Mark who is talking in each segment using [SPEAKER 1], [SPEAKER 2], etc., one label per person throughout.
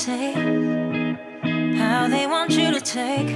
[SPEAKER 1] say how they want you to take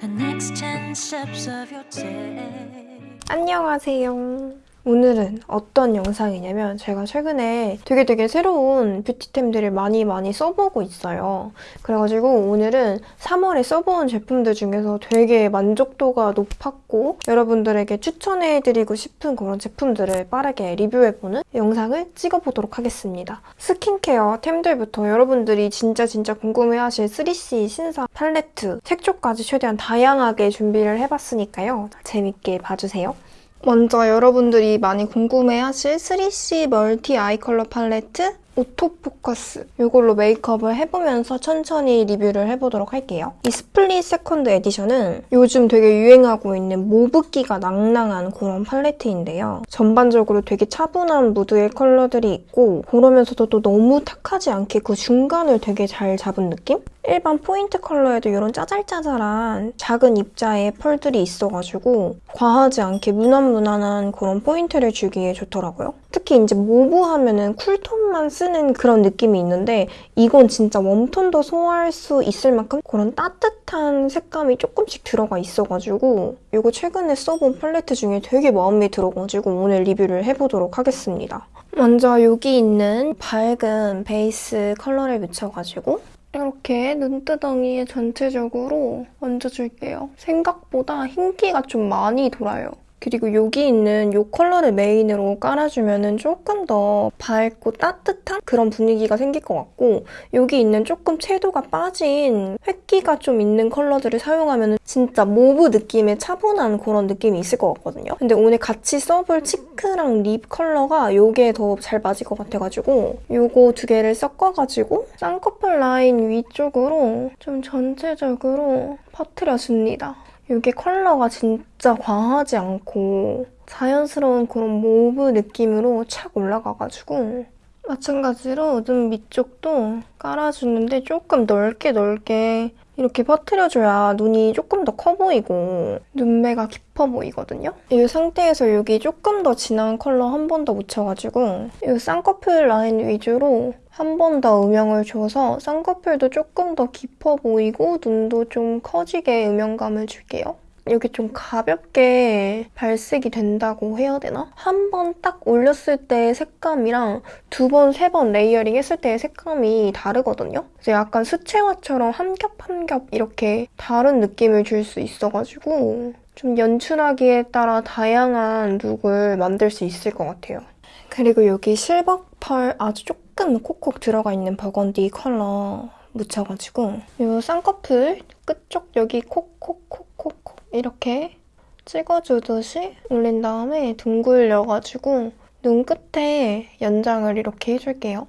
[SPEAKER 1] the next 10 steps of your day.
[SPEAKER 2] 안녕하세요. 오늘은 어떤 영상이냐면 제가 최근에 되게 되게 새로운 뷰티템들을 많이 많이 써보고 있어요. 그래가지고 오늘은 3월에 써본 제품들 중에서 되게 만족도가 높았고 여러분들에게 추천해드리고 싶은 그런 제품들을 빠르게 리뷰해보는 영상을 찍어보도록 하겠습니다. 스킨케어 템들부터 여러분들이 진짜 진짜 궁금해하실 3C 신사 팔레트, 색조까지 최대한 다양하게 준비를 해봤으니까요. 재밌게 봐주세요. 먼저 여러분들이 많이 궁금해하실 3CE Multi Eye Color Palette Autofocus 이걸로 메이크업을 해보면서 천천히 리뷰를 해보도록 할게요. 이 Split Second Edition은 요즘 되게 유행하고 있는 mauve기가 낭낭한 그런 팔레트인데요. 전반적으로 되게 차분한 무드의 컬러들이 있고 그러면서도 또 너무 탁하지 않게 그 중간을 되게 잘 잡은 느낌? 일반 포인트 컬러에도 이런 짜잘짜잘한 작은 입자의 펄들이 있어가지고 과하지 않게 무난무난한 그런 포인트를 주기에 좋더라고요. 특히 이제 mauve 하면은 쿨톤만 쓰는 그런 느낌이 있는데 이건 진짜 웜톤도 소화할 수 있을 만큼 그런 따뜻한 색감이 조금씩 들어가 있어가지고 이거 최근에 써본 팔레트 중에 되게 마음에 들어가지고 오늘 리뷰를 해보도록 하겠습니다. 먼저 여기 있는 밝은 베이스 컬러를 묻혀가지고 이렇게 눈두덩이에 전체적으로 얹어줄게요. 생각보다 흰기가 좀 많이 돌아요. 그리고 여기 있는 이 컬러를 메인으로 깔아주면 조금 더 밝고 따뜻한 그런 분위기가 생길 것 같고 여기 있는 조금 채도가 빠진 흰기가 좀 있는 컬러들을 사용하면 진짜 mauve 느낌의 차분한 그런 느낌이 있을 것 같거든요. 근데 오늘 같이 써볼 cheek랑 립 컬러가 이게 더 잘 맞을 것 같아가지고 이거 두 개를 섞어가지고 쌍꺼풀 라인 위쪽으로 좀 전체적으로 퍼트려줍니다. 이게 컬러가 진짜 과하지 않고 자연스러운 그런 mauve 느낌으로 착 올라가가지고 마찬가지로 눈 밑쪽도 깔아주는데 조금 넓게 넓게 이렇게 퍼트려줘야 눈이 조금 더 커 보이고 눈매가 깊어 보이거든요. 이 상태에서 여기 조금 더 진한 컬러 한 번 더 묻혀가지고 이 쌍꺼풀 라인 위주로 한 번 더 음영을 줘서 쌍꺼풀도 조금 더 깊어 보이고 눈도 좀 커지게 음영감을 줄게요. 여기 좀 가볍게 발색이 된다고 해야 되나? 한 번 딱 올렸을 때의 색감이랑 두 번, 세 번 layering 했을 때의 색감이 다르거든요? 그래서 약간 수채화처럼 한 겹 한 겹 이렇게 다른 느낌을 줄 수 있어가지고 좀 연출하기에 따라 다양한 look을 만들 수 있을 것 같아요. 그리고 여기 실버 펄 아주 조금 콕콕 들어가 있는 버건디 컬러 묻혀가지고 이 쌍꺼풀 끝쪽 여기 콕콕콕콕콕 이렇게 찍어주듯이 올린 다음에 둥글려가지고 눈끝에 연장을 이렇게 해줄게요.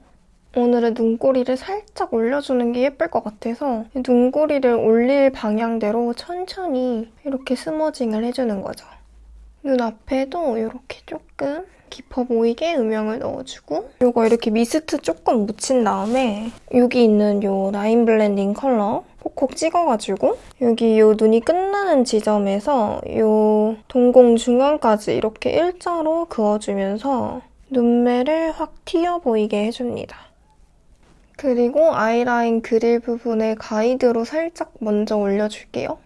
[SPEAKER 2] 오늘은 눈꼬리를 살짝 올려주는 게 예쁠 것 같아서 눈꼬리를 올릴 방향대로 천천히 이렇게 smudging을 해주는 거죠. 눈앞에도 이렇게 조금 깊어 보이게 음영을 넣어주고 이거 이렇게 미스트 조금 묻힌 다음에 여기 있는 이 라인 블렌딩 컬러 콕콕 찍어가지고 여기 이 눈이 끝나는 지점에서 이 동공 중앙까지 이렇게 일자로 그어주면서 눈매를 확 튀어 보이게 해줍니다. 그리고 아이라인 그릴 부분에 가이드로 살짝 먼저 올려줄게요.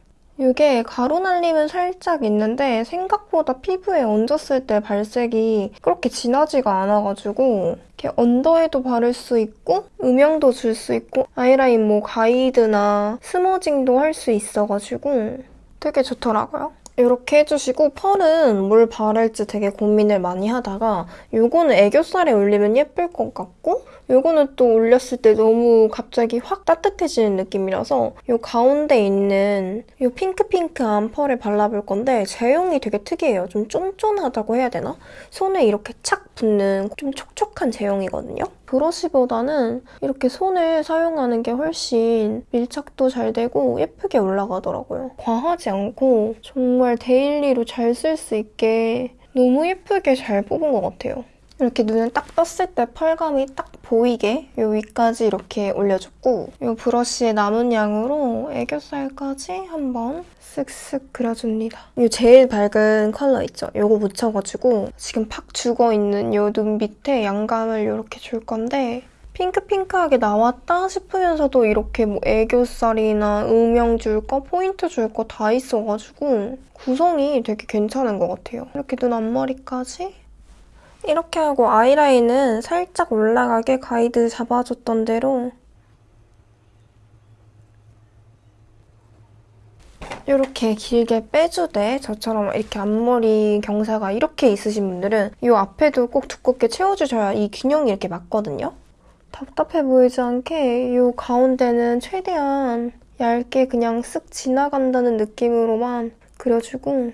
[SPEAKER 2] 이게 가루 날림은 살짝 있는데 생각보다 피부에 얹었을 때 발색이 그렇게 진하지가 않아가지고 이렇게 언더에도 바를 수 있고 음영도 줄 수 있고 아이라인 뭐 가이드나 스머징도 할 수 있어가지고 되게 좋더라고요. 이렇게 해주시고 펄은 뭘 바를지 되게 고민을 많이 하다가 이거는 애교살에 올리면 예쁠 것 같고 이거는 또 올렸을 때 너무 갑자기 확 따뜻해지는 느낌이라서 이 가운데 있는 이 핑크핑크한 펄을 발라볼 건데 제형이 되게 특이해요. 좀 쫀쫀하다고 해야 되나? 손에 이렇게 착 붙는 좀 촉촉한 제형이거든요. 브러쉬보다는 이렇게 손을 사용하는 게 훨씬 밀착도 잘 되고 예쁘게 올라가더라고요. 과하지 않고 정말 daily로 잘 쓸 수 있게 너무 예쁘게 잘 뽑은 것 같아요. 이렇게 눈을 딱 떴을 때 펄감이 딱 보이게 이 위까지 이렇게 올려줬고 이 브러쉬의 남은 양으로 애교살까지 한번 쓱쓱 그려줍니다. 이 제일 밝은 컬러 있죠? 이거 묻혀가지고 지금 팍 죽어있는 이눈 밑에 양감을 이렇게 줄 건데 핑크핑크하게 나왔다 싶으면서도 이렇게 뭐 애교살이나 음영 줄 거, 포인트 줄 거 다 있어가지고 구성이 되게 괜찮은 것 같아요. 이렇게 눈 앞머리까지 이렇게 하고 아이라인은 살짝 올라가게 가이드 잡아줬던 대로 이렇게 길게 빼주되 저처럼 이렇게 앞머리 경사가 이렇게 있으신 분들은 이 앞에도 꼭 두껍게 채워주셔야 이 균형이 이렇게 맞거든요. 답답해 보이지 않게 이 가운데는 최대한 얇게 그냥 쓱 지나간다는 느낌으로만 그려주고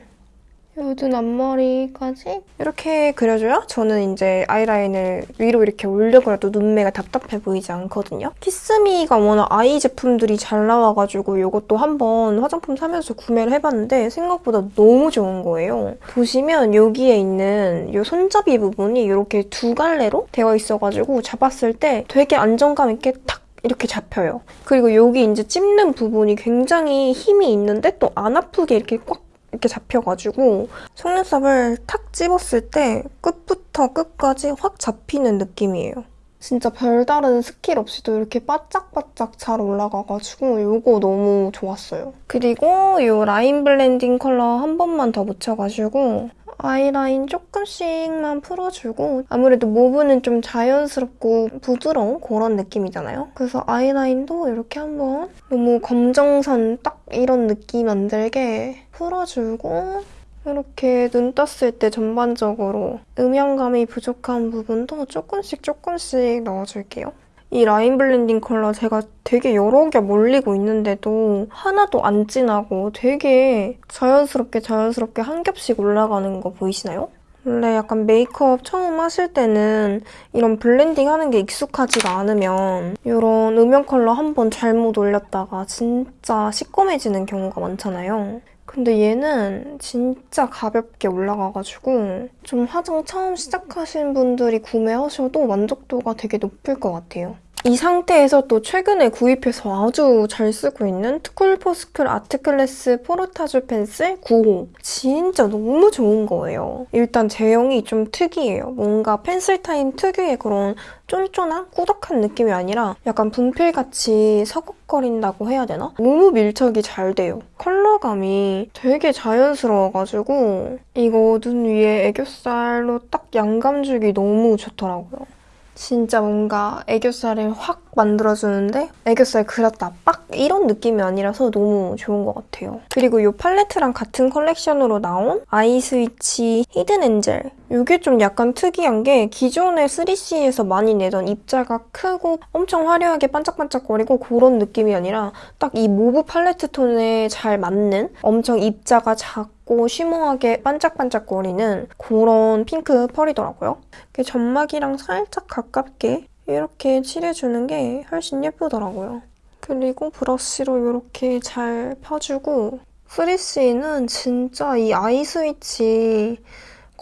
[SPEAKER 2] 요든 앞머리까지 이렇게 그려줘야 저는 이제 아이라인을 위로 이렇게 올려그려도 눈매가 답답해 보이지 않거든요. 키스미가 워낙 아이 제품들이 잘 나와가지고 이것도 한번 화장품 사면서 구매를 해봤는데 생각보다 너무 좋은 거예요. 보시면 여기에 있는 이 손잡이 부분이 이렇게 두 갈래로 되어 있어가지고 잡았을 때 되게 안정감 있게 탁 이렇게 잡혀요. 그리고 여기 이제 찝는 부분이 굉장히 힘이 있는데 또 안 아프게 이렇게 꽉 이렇게 잡혀가지고 속눈썹을 탁 집었을 때 끝부터 끝까지 확 잡히는 느낌이에요. 진짜 별다른 스킬 없이도 이렇게 바짝바짝 잘 올라가가지고 이거 너무 좋았어요. 그리고 이 라인 blending 컬러 한 번만 더 묻혀가지고 아이라인 조금씩만 풀어주고 아무래도 mauve는 좀 자연스럽고 부드러운 그런 느낌이잖아요. 그래서 아이라인도 이렇게 한번 너무 검정선 딱 이런 느낌 안 들게 풀어주고 이렇게 눈 떴을 때 전반적으로 음영감이 부족한 부분도 조금씩 조금씩 넣어줄게요. 이 라인 blending 컬러 제가 되게 여러 겹 올리고 있는데도 하나도 안 진하고 되게 자연스럽게 자연스럽게 한 겹씩 올라가는 거 보이시나요? 원래 약간 메이크업 처음 하실 때는 이런 blending 하는 게 익숙하지가 않으면 이런 음영 컬러 한 번 잘못 올렸다가 진짜 시꺼매지는 경우가 많잖아요. 근데 얘는 진짜 가볍게 올라가가지고 좀 화장 처음 시작하신 분들이 구매하셔도 만족도가 되게 높을 것 같아요. 이 상태에서 또 최근에 구입해서 아주 잘 쓰고 있는 투쿨포스쿨 아트클래스 포르타주 펜슬 9호. 진짜 너무 좋은 거예요. 일단 제형이 좀 특이해요. 뭔가 펜슬 타입 특유의 그런 쫀쫀한 꾸덕한 느낌이 아니라 약간 분필같이 서걱거린다고 해야 되나? 너무 밀착이 잘 돼요. 컬러감이 되게 자연스러워가지고 이거 눈 위에 애교살로 딱 양감 주기 너무 좋더라고요. 진짜 뭔가 애교살을 확 만들어주는데 애교살 그렸다 빡 이런 느낌이 아니라서 너무 좋은 것 같아요. 그리고 이 팔레트랑 같은 컬렉션으로 나온 eye switch hidden angel 이게 좀 약간 특이한 게 기존의 3CE에서 많이 내던 입자가 크고 엄청 화려하게 반짝반짝거리고 그런 느낌이 아니라 딱 이 mauve 팔레트 톤에 잘 맞는 엄청 입자가 작고 shimmer하게 반짝반짝거리는 그런 핑크 펄이더라고요. 점막이랑 살짝 가깝게 이렇게 칠해주는 게 훨씬 예쁘더라고요. 그리고 브러쉬로 이렇게 잘 펴주고 3CE는 진짜 이 아이 스위치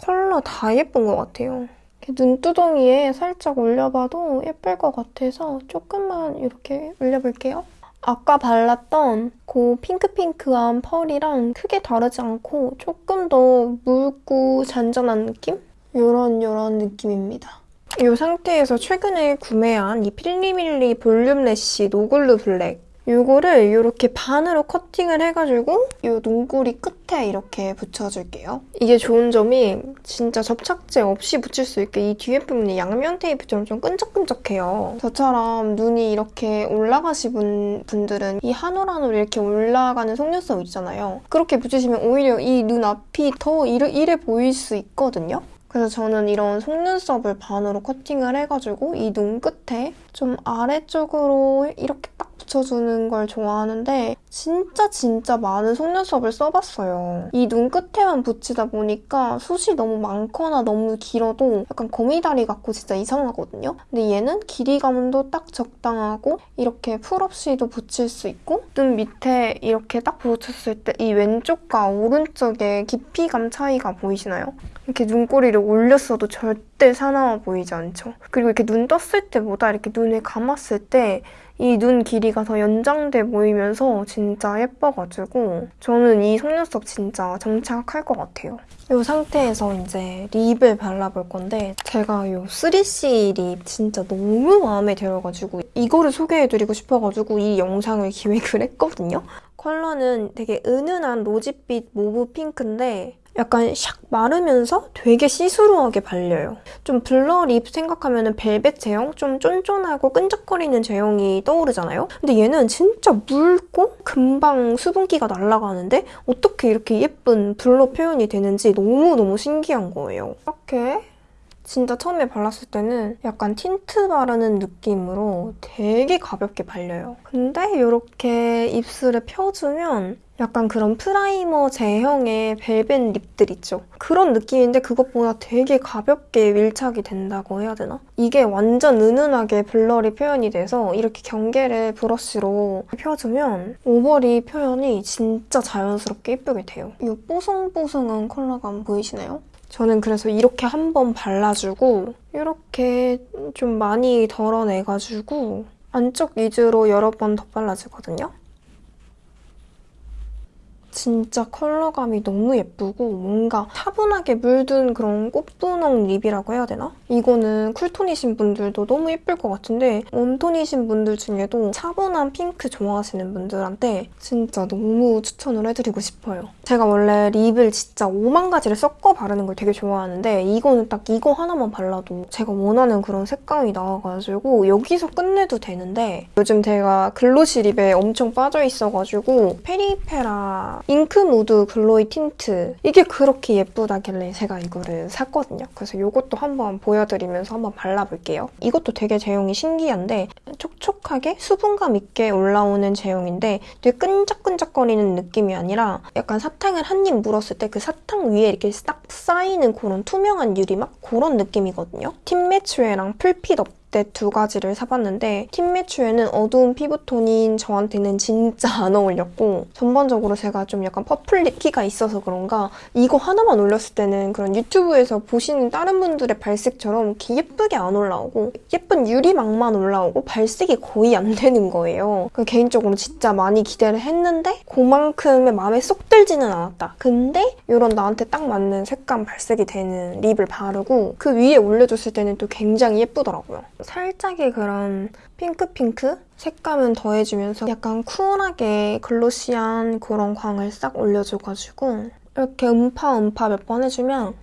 [SPEAKER 2] 컬러 다 예쁜 것 같아요. 눈두덩이에 살짝 올려봐도 예쁠 것 같아서 조금만 이렇게 올려볼게요. 아까 발랐던 그 핑크핑크한 펄이랑 크게 다르지 않고 조금 더 묽고 잔잔한 느낌? 이런 이런 느낌입니다. 이 상태에서 최근에 구매한 이 필리밀리 volume lash no glue black 이거를 이렇게 반으로 커팅을 해가지고 이 눈꼬리 끝에 이렇게 붙여줄게요. 이게 좋은 점이 진짜 접착제 없이 붙일 수 있게 이 뒤에 부분이 양면 테이프처럼 좀 끈적끈적해요. 저처럼 눈이 이렇게 올라가신 분들은 이 한 올 한 올 이렇게 올라가는 속눈썹 있잖아요. 그렇게 붙이시면 오히려 이 눈 앞이 더 이래, 이래 보일 수 있거든요. 그래서 저는 이런 속눈썹을 반으로 커팅을 해가지고 이 눈 끝에 좀 아래쪽으로 이렇게 딱 붙여주는 걸 좋아하는데 진짜 진짜 많은 속눈썹을 써봤어요. 이 눈 끝에만 붙이다 보니까 숱이 너무 많거나 너무 길어도 약간 거미다리 같고 진짜 이상하거든요. 근데 얘는 길이감도 딱 적당하고 이렇게 풀 없이도 붙일 수 있고 눈 밑에 이렇게 딱 붙였을 때 이 왼쪽과 오른쪽의 깊이감 차이가 보이시나요? 이렇게 눈꼬리를 올렸어도 절대 사나워 보이지 않죠? 그리고 이렇게 눈 떴을 때보다 이렇게 눈을 감았을 때 이 눈 길이가 더 연장돼 보이면서 진짜 예뻐가지고 저는 이 속눈썹 진짜 장착할 것 같아요. 이 상태에서 이제 립을 발라볼 건데 제가 이 3CE 립 진짜 너무 마음에 들어가지고 이거를 소개해드리고 싶어가지고 이 영상을 기획을 했거든요. 컬러는 되게 은은한 rosy빛 mauve 핑크인데 약간 샥 마르면서 되게 시스루하게 발려요. 좀 blur 립 생각하면 벨벳 제형? 좀 쫀쫀하고 끈적거리는 제형이 떠오르잖아요? 근데 얘는 진짜 묽고 금방 수분기가 날아가는데 어떻게 이렇게 예쁜 blur 표현이 되는지 너무너무 신기한 거예요. 이렇게 진짜 처음에 발랐을 때는 약간 틴트 바르는 느낌으로 되게 가볍게 발려요. 근데 이렇게 입술에 펴주면 약간 그런 프라이머 제형의 벨벳 립들 있죠. 그런 느낌인데 그것보다 되게 가볍게 밀착이 된다고 해야 되나? 이게 완전 은은하게 blurry 표현이 돼서 이렇게 경계를 브러쉬로 펴주면 over lip 표현이 진짜 자연스럽게 예쁘게 돼요. 이 뽀송뽀송한 컬러감 보이시나요? 저는 그래서 이렇게 한 번 발라주고 이렇게 좀 많이 덜어내가지고 안쪽 위주로 여러 번더 발라주거든요. 진짜 컬러감이 너무 예쁘고 뭔가 차분하게 물든 그런 꽃분홍 립이라고 해야 되나? 이거는 쿨톤이신 분들도 너무 예쁠 것 같은데 웜톤이신 분들 중에도 차분한 핑크 좋아하시는 분들한테 진짜 너무 추천을 해드리고 싶어요. 제가 원래 립을 진짜 5만 가지를 섞어 바르는 걸 되게 좋아하는데 이거는 딱 이거 하나만 발라도 제가 원하는 그런 색감이 나와가지고 여기서 끝내도 되는데 요즘 제가 glossy 립에 엄청 빠져있어가지고 페리페라 ink mood glowy tint 이게 그렇게 예쁘다길래 제가 이거를 샀거든요. 그래서 이것도 한번 보여드리면서 한번 발라볼게요. 이것도 되게 제형이 신기한데 촉촉 하게 수분감 있게 올라오는 제형인데 되게 끈적끈적거리는 느낌이 아니라 약간 사탕을 한 입 물었을 때 그 사탕 위에 이렇게 딱 쌓이는 그런 투명한 유리막 그런 느낌이거든요. 팀매추에랑 풀핏 업 때두 가지를 사봤는데 팀매추에는 어두운 피부톤인 저한테는 진짜 안 어울렸고 전반적으로 제가 좀 약간 퍼플리티가 있어서 그런가 이거 하나만 올렸을 때는 그런 유튜브에서 보시는 다른 분들의 발색처럼 이렇게 예쁘게 안 올라오고 예쁜 유리막만 올라오고 발색이 거의 안 되는 거예요. 그 개인적으로 진짜 많이 기대를 했는데 그만큼의 마음에 쏙 들지는 않았다. 근데 이런 나한테 딱 맞는 색감 발색이 되는 립을 바르고 그 위에 올려줬을 때는 또 굉장히 예쁘더라고요. 살짝의 그런 핑크핑크 색감은 더해주면서 약간 쿨하게 glossy한 그런 광을 싹 올려줘가지고 이렇게 음파 음파 몇 번 해주면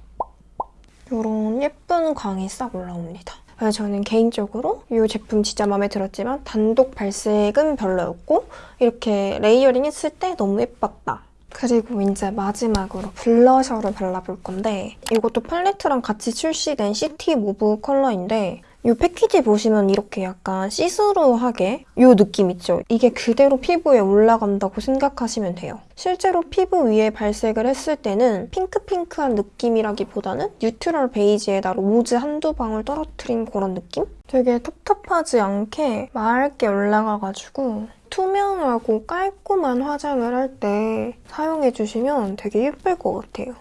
[SPEAKER 2] 이런 예쁜 광이 싹 올라옵니다. 그래서 저는 개인적으로 이 제품 진짜 마음에 들었지만 단독 발색은 별로였고 이렇게 레이어링 했을 때 너무 예뻤다. 그리고 이제 마지막으로 블러셔를 발라볼 건데 이것도 팔레트랑 같이 출시된 city mauve 컬러인데 이 패키지 보시면 이렇게 약간 시스루하게 이 느낌 있죠? 이게 그대로 피부에 올라간다고 생각하시면 돼요. 실제로 피부 위에 발색을 했을 때는 핑크핑크한 느낌이라기보다는 neutral 베이지에다 로즈 한두 방울 떨어뜨린 그런 느낌? 되게 텁텁하지 않게 맑게 올라가가지고 투명하고 깔끔한 화장을 할 때 사용해주시면 되게 예쁠 것 같아요.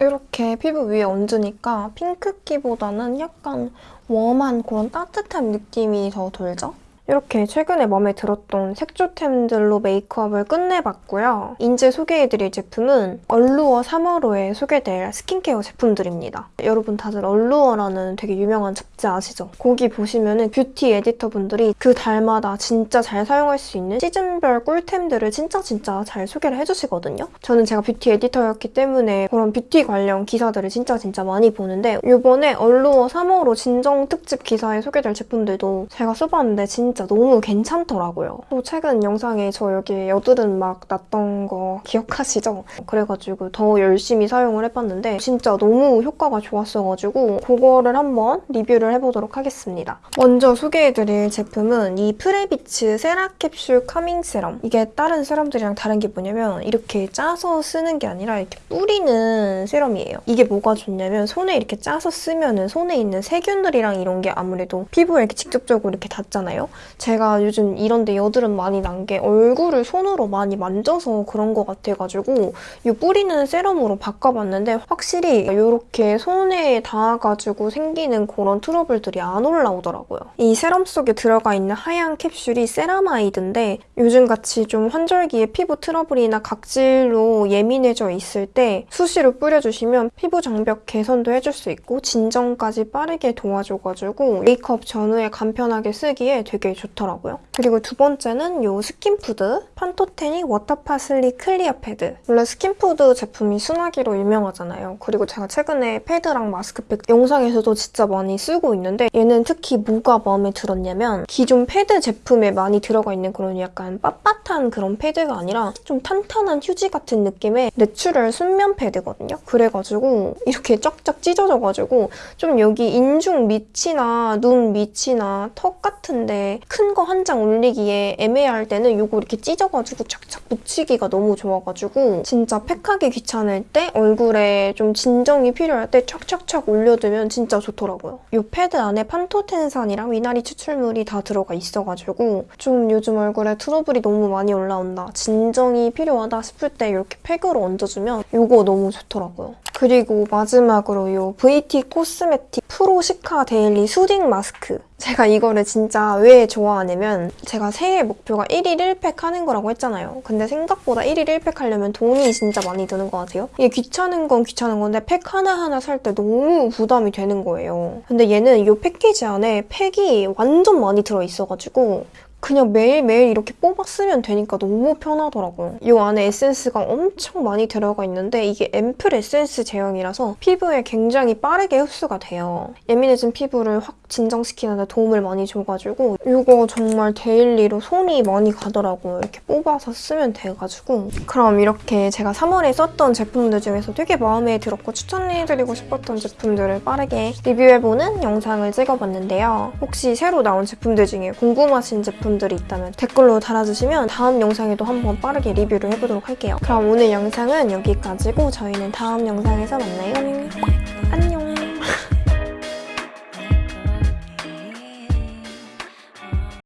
[SPEAKER 2] 이렇게 피부 위에 얹으니까 핑크기보다는 약간 warm한 그런 따뜻한 느낌이 더 돌죠? 이렇게 최근에 마음에 들었던 색조템들로 메이크업을 끝내봤고요. 이제 소개해드릴 제품은 얼루어 3월호에 소개될 스킨케어 제품들입니다. 여러분 다들 얼루어라는 되게 유명한 잡지 아시죠? 거기 보시면 은 뷰티 에디터분들이 그 달마다 진짜 잘 사용할 수 있는 시즌별 꿀템들을 진짜 진짜 잘 소개를 해주시거든요. 저는 제가 뷰티 에디터였기 때문에 그런 뷰티 관련 기사들을 진짜 진짜 많이 보는데 이번에 얼루어 3월호 진정 특집 기사에 소개될 제품들도 제가 써봤는데 진짜 진짜 너무 괜찮더라고요. 또 최근 영상에 저 여기 여드름 막 났던 거 기억하시죠? 그래가지고 더 열심히 사용을 해봤는데 진짜 너무 효과가 좋았어가지고 그거를 한번 리뷰를 해보도록 하겠습니다. 먼저 소개해드릴 제품은 이 프레비츠 세라캡슐 카밍 세럼. 이게 다른 세럼들이랑 다른 게 뭐냐면 이렇게 짜서 쓰는 게 아니라 이렇게 뿌리는 세럼이에요. 이게 뭐가 좋냐면 손에 이렇게 짜서 쓰면 은 손에 있는 세균들이랑 이런 게 아무래도 피부에 이렇게 직접적으로 이렇게 닿잖아요. 제가 요즘 이런데 여드름 많이 난 게 얼굴을 손으로 많이 만져서 그런 것 같아가지고 이 뿌리는 세럼으로 바꿔봤는데 확실히 이렇게 손에 닿아가지고 생기는 그런 트러블들이 안 올라오더라고요. 이 세럼 속에 들어가 있는 하얀 캡슐이 세라마이드인데 요즘같이 좀 환절기에 피부 트러블이나 각질로 예민해져 있을 때 수시로 뿌려주시면 피부 장벽 개선도 해줄 수 있고 진정까지 빠르게 도와줘가지고 메이크업 전후에 간편하게 쓰기에 되게 좋더라고요. 그리고 두 번째는 이 스킨푸드 판토테닉 워터파슬리 클리어 패드. 원래 스킨푸드 제품이 순하기로 유명하잖아요. 그리고 제가 최근에 패드랑 마스크팩 영상에서도 진짜 많이 쓰고 있는데 얘는 특히 뭐가 마음에 들었냐면 기존 패드 제품에 많이 들어가 있는 그런 약간 빳빳한 그런 패드가 아니라 좀 탄탄한 휴지 같은 느낌의 natural 순면 패드거든요. 그래가지고 이렇게 쫙쫙 찢어져가지고 좀 여기 인중 밑이나 눈 밑이나 턱 같은데 큰 거 한 장 올리기에 애매할 때는 이거 이렇게 찢어가지고 착착 붙이기가 너무 좋아가지고 진짜 팩하기 귀찮을 때 얼굴에 좀 진정이 필요할 때 착착착 올려두면 진짜 좋더라고요. 이 패드 안에 판토텐산이랑 미나리 추출물이 다 들어가 있어가지고 좀 요즘 얼굴에 트러블이 너무 많이 올라온다 진정이 필요하다 싶을 때 이렇게 팩으로 얹어주면 이거 너무 좋더라고요. 그리고 마지막으로 이 VT 코스메틱 프로 시카 데일리 수딩 마스크 제가 이거를 진짜 왜 좋아하냐면 제가 새해 목표가 1일 1팩 하는 거라고 했잖아요. 근데 생각보다 1일 1팩 하려면 돈이 진짜 많이 드는 것 같아요. 이게 귀찮은 건 귀찮은 건데 팩 하나하나 살 때 너무 부담이 되는 거예요. 근데 얘는 이 패키지 안에 팩이 완전 많이 들어있어가지고 그냥 매일매일 이렇게 뽑아 쓰면 되니까 너무 편하더라고요. 이 안에 에센스가 엄청 많이 들어가 있는데 이게 앰플 에센스 제형이라서 피부에 굉장히 빠르게 흡수가 돼요. 예민해진 피부를 확 진정시키는 데 도움을 많이 줘가지고 이거 정말 daily로 손이 많이 가더라고요. 이렇게 뽑아서 쓰면 돼가지고 그럼 이렇게 제가 3월에 썼던 제품들 중에서 되게 마음에 들었고 추천해드리고 싶었던 제품들을 빠르게 리뷰해보는 영상을 찍어봤는데요. 혹시 새로 나온 제품들 중에 궁금하신 제품 들이 있다면 댓글로 달아주시면 다음 영상에도 한번 빠르게 리뷰를 해보도록 할게요. 그럼 오늘 영상은 여기까지고 저희는 다음 영상에서 만나요. 안녕!